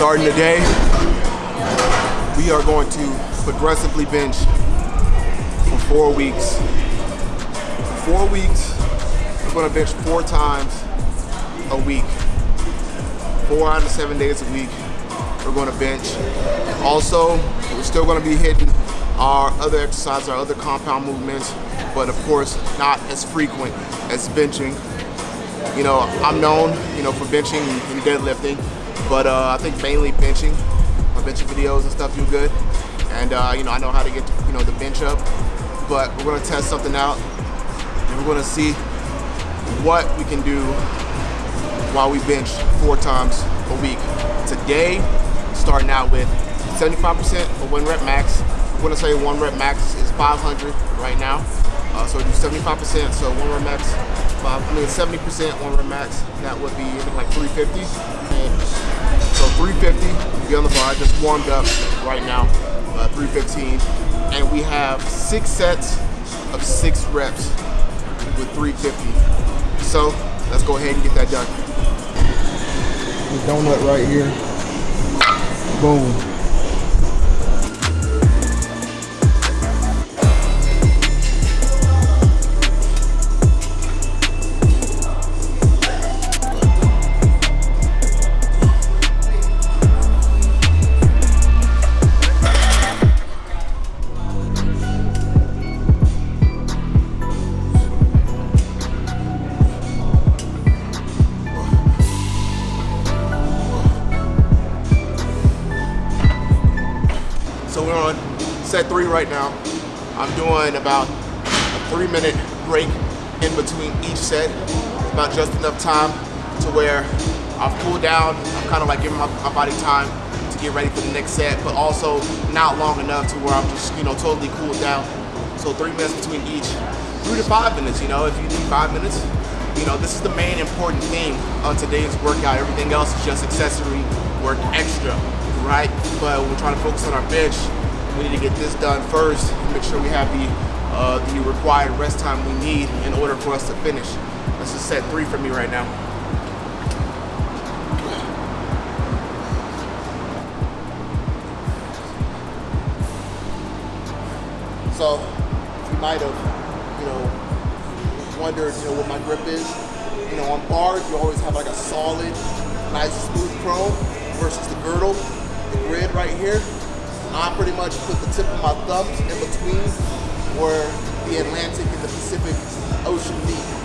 Starting today, we are going to progressively bench for four weeks. For four weeks, we're gonna bench four times a week. Four out of seven days a week, we're gonna bench. Also, we're still gonna be hitting our other exercises, our other compound movements, but of course, not as frequent as benching. You know, I'm known, you know, for benching and deadlifting, but uh, I think mainly benching. My benching videos and stuff do good, and uh, you know, I know how to get you know the bench up. But we're gonna test something out, and we're gonna see what we can do while we bench four times a week. Today, starting out with 75% of one rep max. We're gonna say one rep max is 500 right now. Uh, so do 75%, so one rep max, five, I mean 70% one rep max, that would be like 350. And so 350, be on the bar, just warmed up right now, uh, 315. And we have six sets of six reps with 350. So let's go ahead and get that done. The donut right here, boom. Right now. I'm doing about a three minute break in between each set. About just enough time to where I've cooled down. I'm kind of like giving my, my body time to get ready for the next set, but also not long enough to where I'm just, you know, totally cooled down. So three minutes between each, three to five minutes, you know, if you need five minutes. You know, this is the main important thing on today's workout. Everything else is just accessory work extra right? But we're trying to focus on our bench. We need to get this done first. Make sure we have the uh, the required rest time we need in order for us to finish. This is set three for me right now. So you might have, you know, wondered, you know, what my grip is. You know, on bars, you always have like a solid, nice smooth chrome versus the girdle the grid right here, I pretty much put the tip of my thumbs in between where the Atlantic and the Pacific Ocean meet.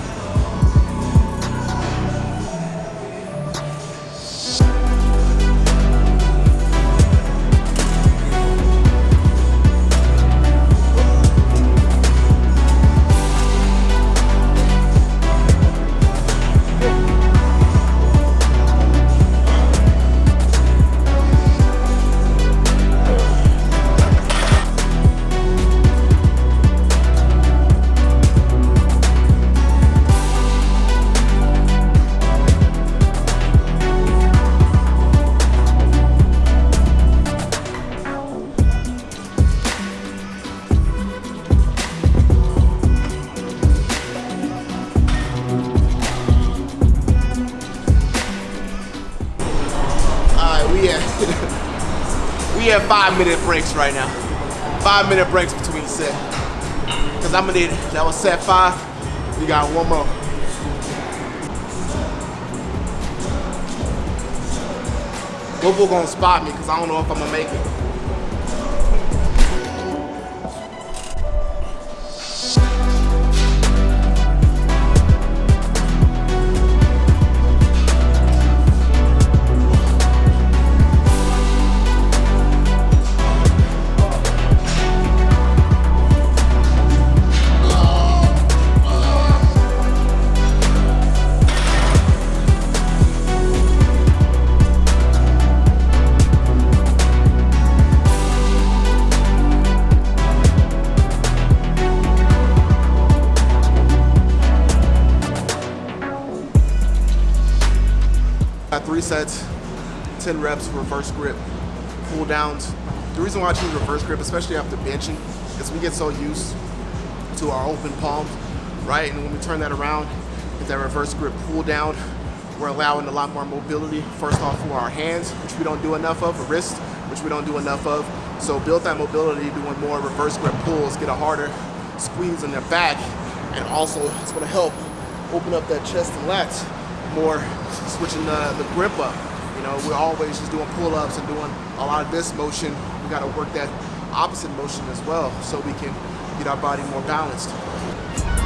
Have five minute breaks right now. Five minute breaks between set. Cause I'm gonna need, that was set five. We got one more. Bobo gonna spot me cause I don't know if I'm gonna make it. Sets, 10 reps, reverse grip, pull downs. The reason why I choose reverse grip, especially after benching, is we get so used to our open palms, right? And when we turn that around, get that reverse grip pull down, we're allowing a lot more mobility, first off for our hands, which we don't do enough of, a wrist, which we don't do enough of. So build that mobility, doing more reverse grip pulls, get a harder squeeze on their back, and also it's gonna help open up that chest and lats more, switching the, the grip up. You know, we're always just doing pull-ups and doing a lot of this motion. We gotta work that opposite motion as well so we can get our body more balanced.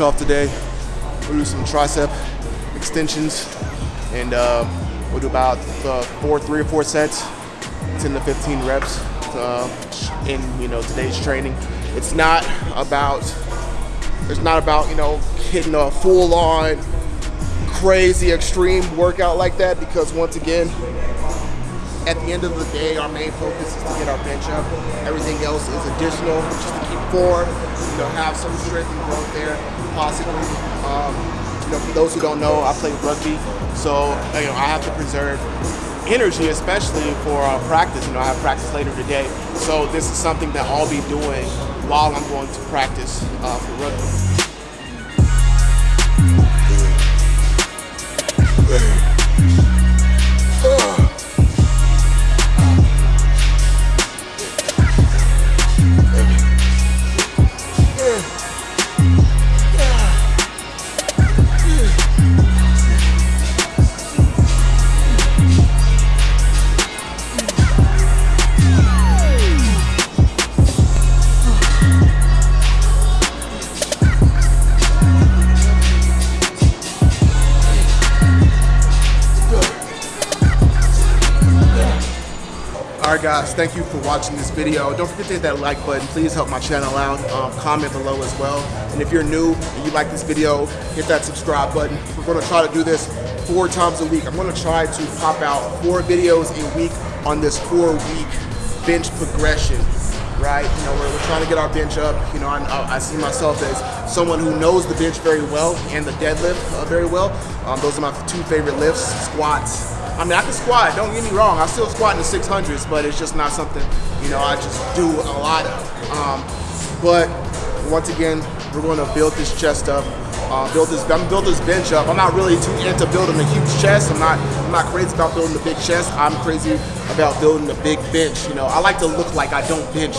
Off today. We'll do some tricep extensions and uh, we'll do about uh, four, three or four sets, 10 to 15 reps uh, in you know today's training. It's not about it's not about you know hitting a full on crazy extreme workout like that because once again at the end of the day, our main focus is to get our bench up. Everything else is additional, just to keep form, you know, have some strength and growth there, possibly. Um, you know, for those who don't know, I play rugby, so you know I have to preserve energy, especially for uh, practice. You know, I have practice later today, so this is something that I'll be doing while I'm going to practice uh, for rugby. Alright guys, thank you for watching this video. Don't forget to hit that like button. Please help my channel out. Um, comment below as well. And if you're new and you like this video, hit that subscribe button. We're going to try to do this four times a week. I'm going to try to pop out four videos a week on this four week bench progression right? You know, we're, we're, trying to get our bench up. You know, I, I, see myself as someone who knows the bench very well and the deadlift uh, very well. Um, those are my two favorite lifts, squats I mean, I can squat, don't get me wrong. I still squat in the 600s, but it's just not something, you know, I just do a lot of. Um, but once again, we're going to build this chest up. Uh, build this, I'm build this bench up. I'm not really too into building a huge chest. I'm not, I'm not crazy about building a big chest. I'm crazy about building a big bench. You know, I like to look like I don't bench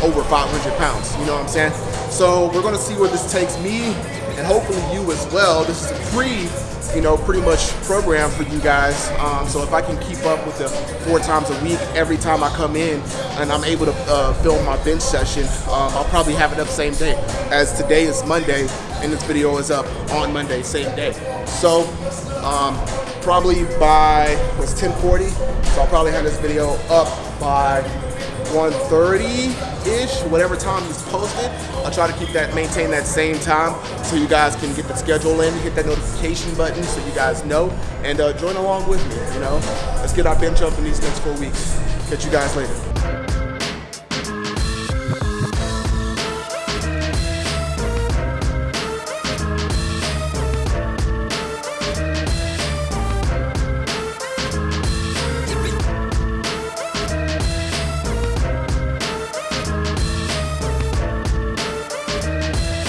over 500 pounds. You know what I'm saying? So we're gonna see where this takes me, and hopefully you as well. This is a free, you know, pretty much program for you guys. Um, so if I can keep up with the four times a week, every time I come in and I'm able to uh, film my bench session, um, I'll probably have it up same day. As today is Monday and this video is up on Monday, same day. So um, probably by, was 1040, so I'll probably have this video up by 1.30-ish, whatever time he's posted. I'll try to keep that, maintain that same time so you guys can get the schedule in, hit that notification button so you guys know, and uh, join along with me, you know. Let's get our bench up in these next four weeks. Catch you guys later.